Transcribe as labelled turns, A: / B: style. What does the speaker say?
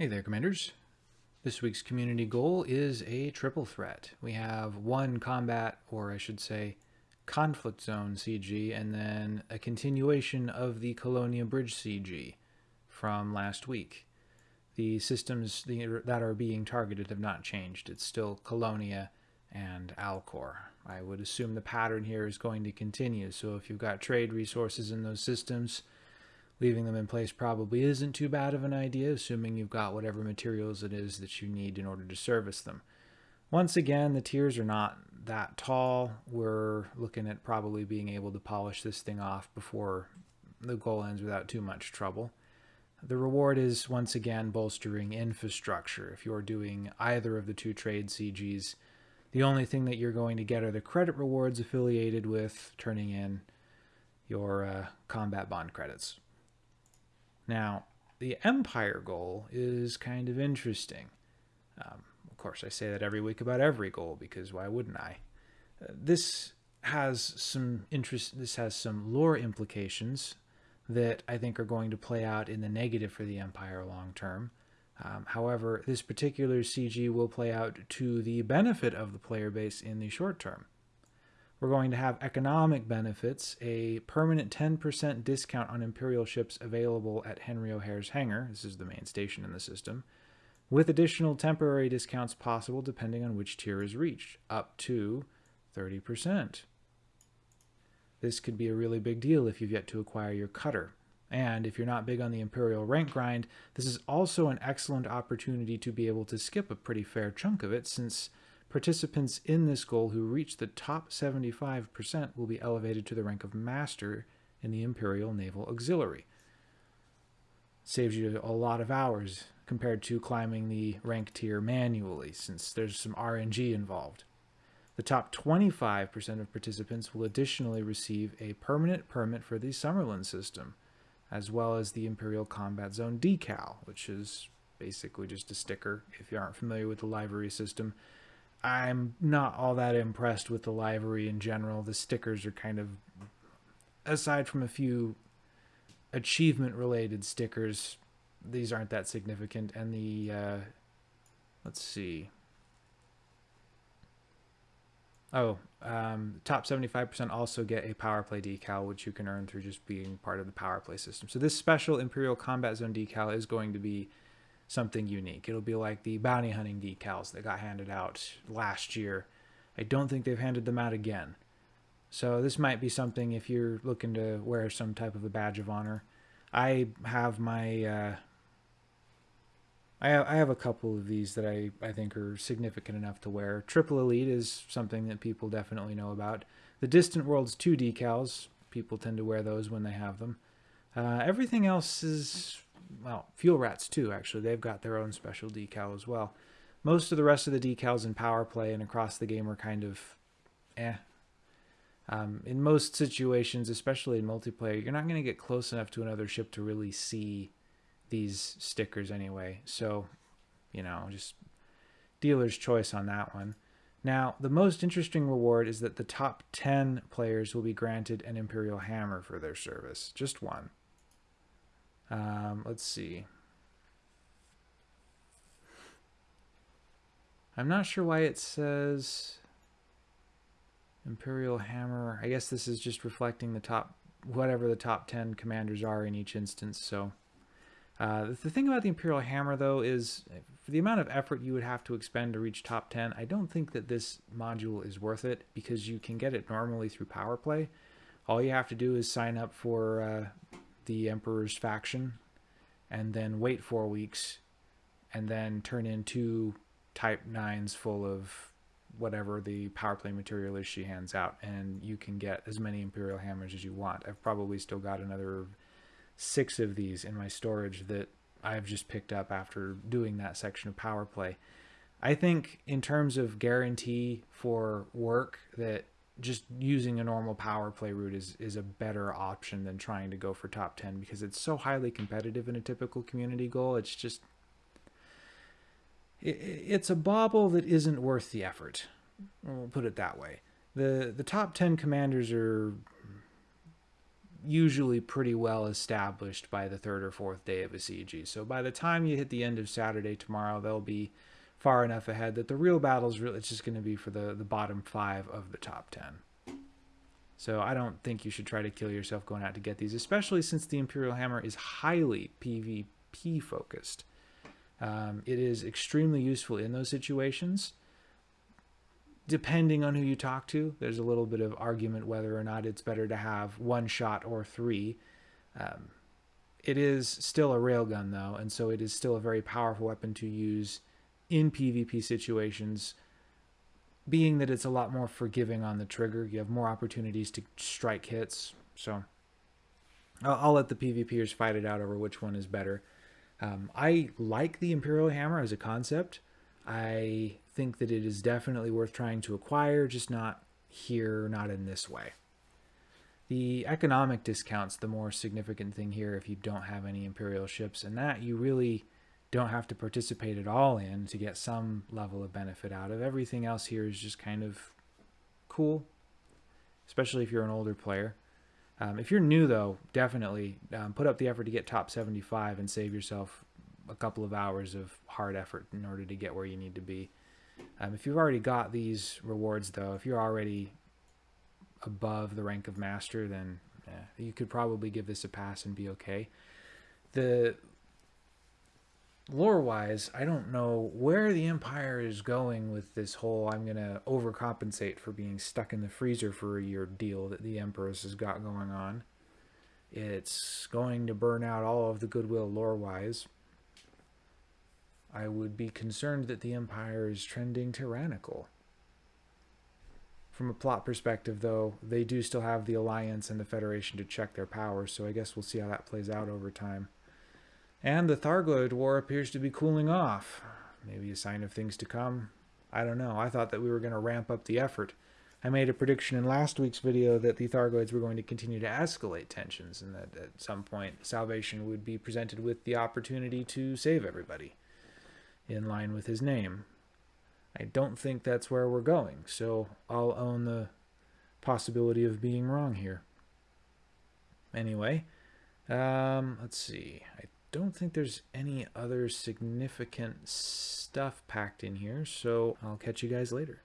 A: Hey there, Commanders. This week's community goal is a triple threat. We have one combat, or I should say, conflict zone CG, and then a continuation of the Colonia Bridge CG from last week. The systems that are being targeted have not changed. It's still Colonia and Alcor. I would assume the pattern here is going to continue, so if you've got trade resources in those systems, Leaving them in place probably isn't too bad of an idea, assuming you've got whatever materials it is that you need in order to service them. Once again, the tiers are not that tall. We're looking at probably being able to polish this thing off before the goal ends without too much trouble. The reward is once again bolstering infrastructure. If you're doing either of the two trade CGs, the only thing that you're going to get are the credit rewards affiliated with turning in your uh, combat bond credits. Now, the Empire goal is kind of interesting. Um, of course, I say that every week about every goal because why wouldn't I? Uh, this has some interest. This has some lore implications that I think are going to play out in the negative for the Empire long term. Um, however, this particular CG will play out to the benefit of the player base in the short term. We're going to have economic benefits, a permanent 10% discount on Imperial ships available at Henry O'Hare's hangar. This is the main station in the system. With additional temporary discounts possible depending on which tier is reached, up to 30%. This could be a really big deal if you've yet to acquire your cutter. And if you're not big on the Imperial rank grind, this is also an excellent opportunity to be able to skip a pretty fair chunk of it since Participants in this goal who reach the top 75% will be elevated to the rank of Master in the Imperial Naval Auxiliary. Saves you a lot of hours compared to climbing the rank tier manually, since there's some RNG involved. The top 25% of participants will additionally receive a permanent permit for the Summerland system, as well as the Imperial Combat Zone decal, which is basically just a sticker if you aren't familiar with the livery system I'm not all that impressed with the livery in general. The stickers are kind of, aside from a few achievement related stickers, these aren't that significant. And the, uh, let's see. Oh, um, top 75% also get a power play decal, which you can earn through just being part of the power play system. So this special Imperial Combat Zone decal is going to be something unique. It'll be like the bounty hunting decals that got handed out last year. I don't think they've handed them out again. So this might be something if you're looking to wear some type of a badge of honor. I have my uh, I have, I have a couple of these that I, I think are significant enough to wear. Triple Elite is something that people definitely know about. The Distant Worlds 2 decals, people tend to wear those when they have them. Uh, everything else is well, Fuel Rats too, actually. They've got their own special decal as well. Most of the rest of the decals in Power Play and across the game are kind of eh. Um, in most situations, especially in multiplayer, you're not going to get close enough to another ship to really see these stickers anyway. So, you know, just dealer's choice on that one. Now, the most interesting reward is that the top 10 players will be granted an Imperial Hammer for their service. Just one. Um, let's see. I'm not sure why it says Imperial Hammer. I guess this is just reflecting the top, whatever the top 10 commanders are in each instance. So uh, the thing about the Imperial Hammer, though, is for the amount of effort you would have to expend to reach top 10, I don't think that this module is worth it because you can get it normally through Power Play. All you have to do is sign up for uh, the Emperor's faction and then wait four weeks and then turn in two type nines full of whatever the power play material is she hands out and you can get as many imperial hammers as you want. I've probably still got another six of these in my storage that i've just picked up after doing that section of power play. I think in terms of guarantee for work that just using a normal power play route is is a better option than trying to go for top 10 because it's so highly competitive in a typical community goal. It's just it, it's a bauble that isn't worth the effort. We'll put it that way. The the top 10 commanders are usually pretty well established by the third or fourth day of a CG. So by the time you hit the end of Saturday tomorrow, they'll be far enough ahead that the real battle is really it's just going to be for the the bottom five of the top ten. So I don't think you should try to kill yourself going out to get these, especially since the Imperial Hammer is highly PvP focused. Um, it is extremely useful in those situations. Depending on who you talk to, there's a little bit of argument whether or not it's better to have one shot or three. Um, it is still a railgun, though, and so it is still a very powerful weapon to use in PvP situations, being that it's a lot more forgiving on the trigger. You have more opportunities to strike hits. So I'll, I'll let the PvPers fight it out over which one is better. Um, I like the Imperial Hammer as a concept. I think that it is definitely worth trying to acquire, just not here, not in this way. The economic discount's the more significant thing here if you don't have any Imperial ships, and that you really don't have to participate at all in to get some level of benefit out of. Everything else here is just kind of cool, especially if you're an older player. Um, if you're new, though, definitely um, put up the effort to get top 75 and save yourself a couple of hours of hard effort in order to get where you need to be. Um, if you've already got these rewards, though, if you're already above the rank of master, then you could probably give this a pass and be okay. The lore wise, I don't know where the Empire is going with this whole I'm going to overcompensate for being stuck in the freezer for a year deal that the Empress has got going on. It's going to burn out all of the goodwill lore wise. I would be concerned that the Empire is trending tyrannical. From a plot perspective, though, they do still have the Alliance and the Federation to check their powers, so I guess we'll see how that plays out over time. And the Thargoid War appears to be cooling off. Maybe a sign of things to come. I don't know. I thought that we were going to ramp up the effort. I made a prediction in last week's video that the Thargoids were going to continue to escalate tensions and that at some point Salvation would be presented with the opportunity to save everybody in line with his name. I don't think that's where we're going, so I'll own the possibility of being wrong here. Anyway, um, let's see. I don't think there's any other significant stuff packed in here, so I'll catch you guys later.